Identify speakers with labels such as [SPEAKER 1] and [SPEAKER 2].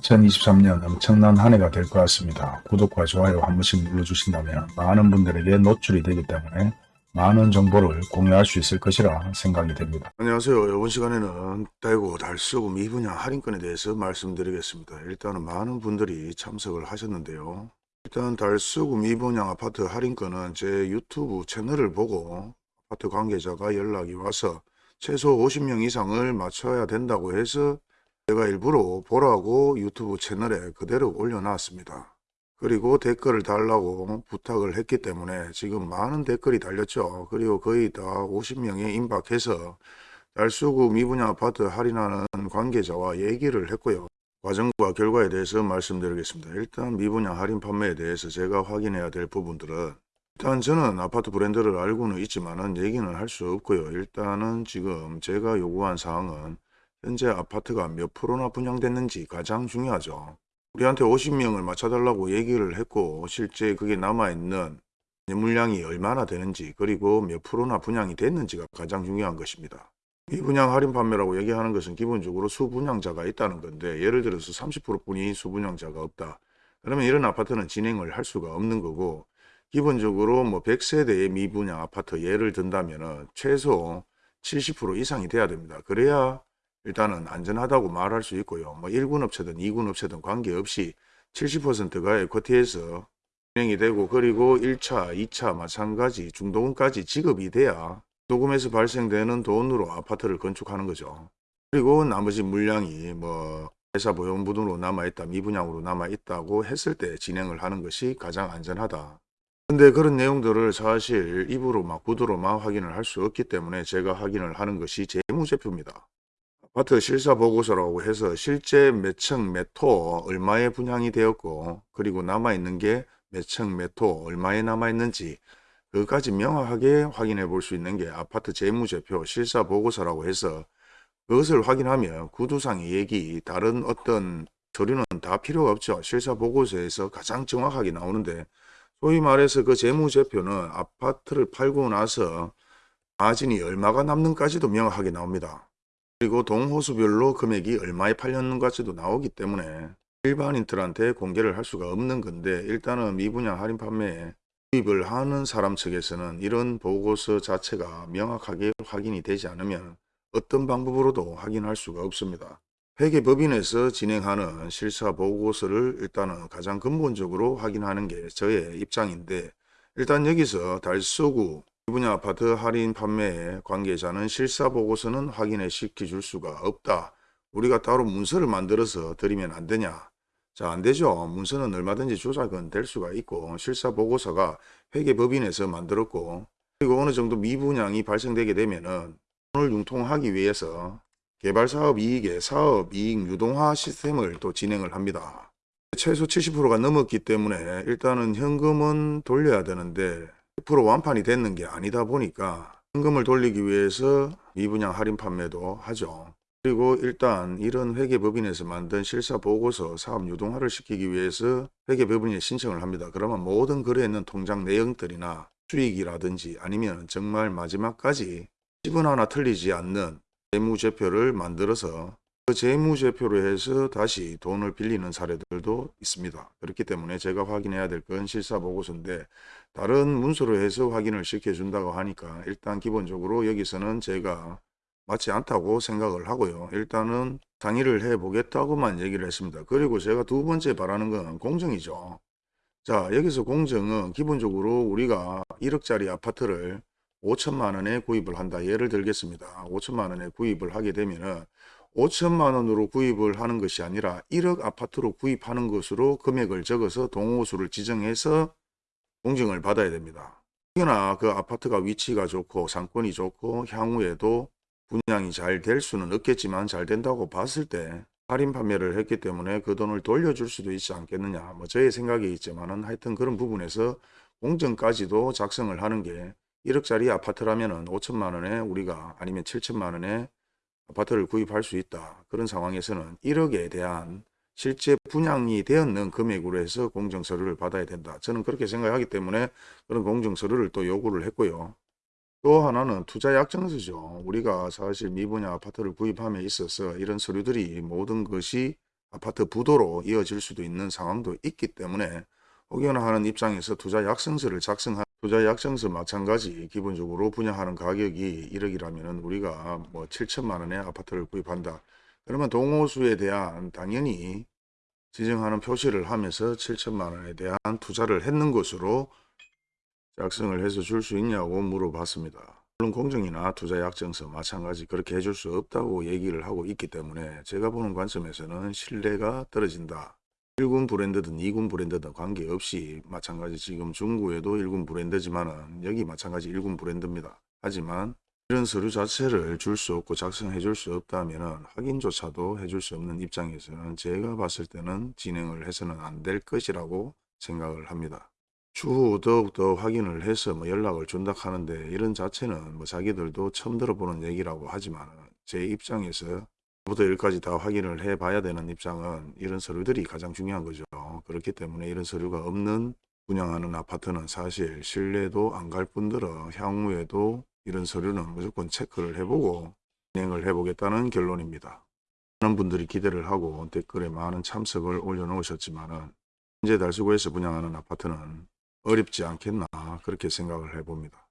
[SPEAKER 1] 2023년 엄청난 한 해가 될 것 같습니다. 구독과 좋아요 한 번씩 눌러주신다면 많은 분들에게 노출이 되기 때문에 많은 정보를 공유할 수 있을 것이라 생각이 됩니다.
[SPEAKER 2] 안녕하세요. 이번 시간에는 대구 달서구 미분양 할인권에 대해서 말씀드리겠습니다. 일단은 많은 분들이 참석을 하셨는데요. 일단 달서구 미분양 아파트 할인권은 제 유튜브 채널을 보고 아파트 관계자가 연락이 와서 최소 50명 이상을 맞춰야 된다고 해서 제가 일부러 보라고 유튜브 채널에 그대로 올려놨습니다. 그리고 댓글을 달라고 부탁을 했기 때문에 지금 많은 댓글이 달렸죠. 그리고 거의 다 50명에 임박해서 달수구 미분양 아파트 할인하는 관계자와 얘기를 했고요. 과정과 결과에 대해서 말씀드리겠습니다. 일단 미분양 할인 판매에 대해서 제가 확인해야 될 부분들은 일단 저는 아파트 브랜드를 알고는 있지만 은 얘기는 할 수 없고요. 일단은 지금 제가 요구한 사항은 현재 아파트가 몇 프로나 분양됐는지 가장 중요하죠. 우리한테 50명을 맞춰달라고 얘기를 했고 실제 그게 남아있는 물량이 얼마나 되는지 그리고 몇 프로나 분양이 됐는지가 가장 중요한 것입니다. 미분양 할인 판매라고 얘기하는 것은 기본적으로 수분양자가 있다는 건데 예를 들어서 30%뿐이 수분양자가 없다. 그러면 이런 아파트는 진행을 할 수가 없는 거고 기본적으로 뭐 100세대의 미분양 아파트 예를 든다면 최소 70% 이상이 돼야 됩니다. 그래야 일단은 안전하다고 말할 수 있고요. 뭐 1군 업체든 2군 업체든 관계없이 70%가 에쿼티에서 진행이 되고 그리고 1차, 2차 마찬가지 중도금까지 지급이 돼야 도금에서 발생되는 돈으로 아파트를 건축하는 거죠. 그리고 나머지 물량이 뭐 회사 보용부등으로 남아있다, 미분양으로 남아있다고 했을 때 진행을 하는 것이 가장 안전하다. 근데 그런 내용들을 사실 입으로 막 구두로 막 확인을 할 수 없기 때문에 제가 확인을 하는 것이 재무제표입니다. 아파트 실사 보고서라고 해서 실제 몇 층몇호 얼마에 분양이 되었고 그리고 남아있는 게 몇 층몇호 얼마에 남아있는지 그것까지 명확하게 확인해 볼 수 있는 게 아파트 재무제표 실사 보고서라고 해서 그것을 확인하면 구두상의 얘기 다른 어떤 서류는 다 필요가 없죠. 실사 보고서에서 가장 정확하게 나오는데 소위 말해서 그 재무제표는 아파트를 팔고 나서 마진이 얼마가 남는까지도 명확하게 나옵니다. 그리고 동호수별로 금액이 얼마에 팔렸는가지도 나오기 때문에 일반인들한테 공개를 할 수가 없는 건데 일단은 미분양 할인 판매에 구입을 하는 사람 측에서는 이런 보고서 자체가 명확하게 확인이 되지 않으면 어떤 방법으로도 확인할 수가 없습니다. 회계법인에서 진행하는 실사 보고서를 일단은 가장 근본적으로 확인하는 게 저의 입장인데 일단 여기서 달서구 미분양 아파트 할인 판매의 관계자는 실사 보고서는 확인해 시켜줄 수가 없다. 우리가 따로 문서를 만들어서 드리면 안 되냐. 자, 안 되죠. 문서는 얼마든지 조작은 될 수가 있고 실사 보고서가 회계법인에서 만들었고 그리고 어느 정도 미분양이 발생되게 되면은 돈을 융통하기 위해서 개발사업 이익의 사업 이익 유동화 시스템을 또 진행을 합니다. 최소 70%가 넘었기 때문에 일단은 현금은 돌려야 되는데 100% 완판이 됐는 게 아니다 보니까 현금을 돌리기 위해서 미분양 할인 판매도 하죠. 그리고 일단 이런 회계법인에서 만든 실사 보고서 사업 유동화를 시키기 위해서 회계법인에 신청을 합니다. 그러면 모든 거래에 있는 통장 내용들이나 수익이라든지 아니면 정말 마지막까지 10원 하나 틀리지 않는 재무제표를 만들어서 그 재무제표로 해서 다시 돈을 빌리는 사례들도 있습니다. 그렇기 때문에 제가 확인해야 될 건 실사보고서인데 다른 문서로 해서 확인을 시켜준다고 하니까 일단 기본적으로 여기서는 제가 맞지 않다고 생각을 하고요. 일단은 상의를 해보겠다고만 얘기를 했습니다. 그리고 제가 두 번째 바라는 건 공정이죠. 자 여기서 공정은 기본적으로 우리가 1억짜리 아파트를 5천만 원에 구입을 한다. 예를 들겠습니다. 5천만 원에 구입을 하게 되면은 5천만 원으로 구입을 하는 것이 아니라 1억 아파트로 구입하는 것으로 금액을 적어서 동호수를 지정해서 공증을 받아야 됩니다. 특히나 그 아파트가 위치가 좋고 상권이 좋고 향후에도 분양이 잘 될 수는 없겠지만 잘 된다고 봤을 때 할인 판매를 했기 때문에 그 돈을 돌려줄 수도 있지 않겠느냐 뭐 저의 생각이 있지만 은 하여튼 그런 부분에서 공정까지도 작성을 하는 게 1억짜리 아파트라면 은 5천만 원에 우리가 아니면 7천만 원에 아파트를 구입할 수 있다. 그런 상황에서는 1억에 대한 실제 분양이 되었는 금액으로 해서 공정서류를 받아야 된다. 저는 그렇게 생각하기 때문에 그런 공정서류를 또 요구를 했고요. 또 하나는 투자 약정서죠. 우리가 사실 미분양 아파트를 구입함에 있어서 이런 서류들이 모든 것이 아파트 부도로 이어질 수도 있는 상황도 있기 때문에 혹여나 하는 입장에서 투자 약정서를 작성한 투자 약정서 마찬가지 기본적으로 분양하는 가격이 1억이라면 우리가 뭐 7천만 원의 아파트를 구입한다. 그러면 동호수에 대한 당연히 지정하는 표시를 하면서 7천만 원에 대한 투자를 했는 것으로 작성을 해서 줄 수 있냐고 물어봤습니다. 물론 공정이나 투자 약정서 마찬가지 그렇게 해줄 수 없다고 얘기를 하고 있기 때문에 제가 보는 관점에서는 신뢰가 떨어진다. 1군 브랜드든 2군 브랜드든 관계없이 마찬가지 지금 중구에도 1군 브랜드지만은 여기 마찬가지 1군 브랜드입니다. 하지만 이런 서류 자체를 줄 수 없고 작성해 줄 수 없다면은 확인조차도 해줄 수 없는 입장에서는 제가 봤을 때는 진행을 해서는 안 될 것이라고 생각을 합니다. 추후 더욱더 확인을 해서 뭐 연락을 준다 하는데 이런 자체는 뭐 자기들도 처음 들어보는 얘기라고 하지만 제 입장에서 부터 일까지 다 확인을 해 봐야 되는 입장은 이런 서류들이 가장 중요한 거죠. 그렇기 때문에 이런 서류가 없는 분양하는 아파트는 사실 신뢰도 안갈 뿐더러 향후에도 이런 서류는 무조건 체크를 해보고 진행을 해보겠다는 결론입니다. 많은 분들이 기대를 하고 댓글에 많은 참석을 올려놓으셨지만 은 현재 달수구에서 분양하는 아파트는 어렵지 않겠나 그렇게 생각을 해봅니다.